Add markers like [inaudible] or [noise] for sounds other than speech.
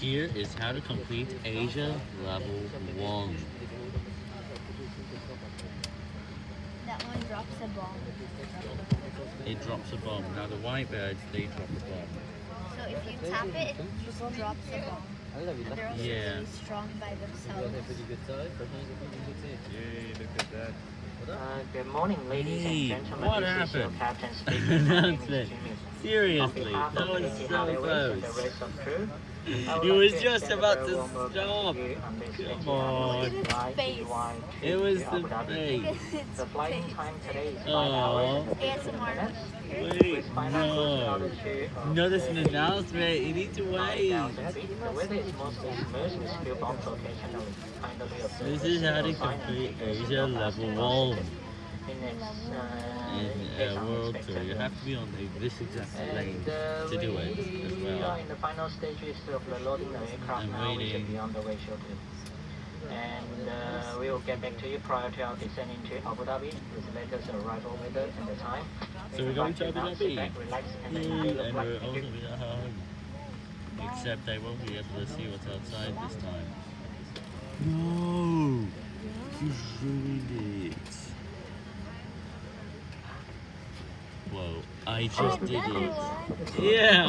Here is how to complete Asia Level 1. That one drops a bomb. It drops a bomb. Now the white birds, they drop a bomb. So if you tap it, it just drops a bomb. And they're also Yeah. really strong by themselves. Yay, look at that. Uh, good morning, ladies Hey, and gentlemen. what this is your happened? captain [laughs] speaking. My name is Announcement. Jimmy. On Seriously, that was so Airways and the close. rest of crew, I would It was just about to stop. you on this Come Etihad on. Face. It was the face. The flying time today is 5 hours and 15 Wait, With final cruise no. altitude No, this an announcement. You need to wait. 9,000 feet. The weather is mostly smooth with few bumps occasionally. Kindly observe This is how to signal complete Asia Level 1 Minutes, uh, in based uh, World Tour. You have to be on the, this exact lane and uh, to do it as well. we are in the final stages of the loading the aircraft I'm now. We should waiting. be on the way shortly. And uh, we will get back to you prior to our descent into Abu Dhabi with the latest arrival weather and the time. So we're going to Abu Dhabi. back, relax, and Yay, and we're Thank all going to be at home. Except I won't be able to see what's outside this time. No! You ruined it. I just oh, did it. Yeah!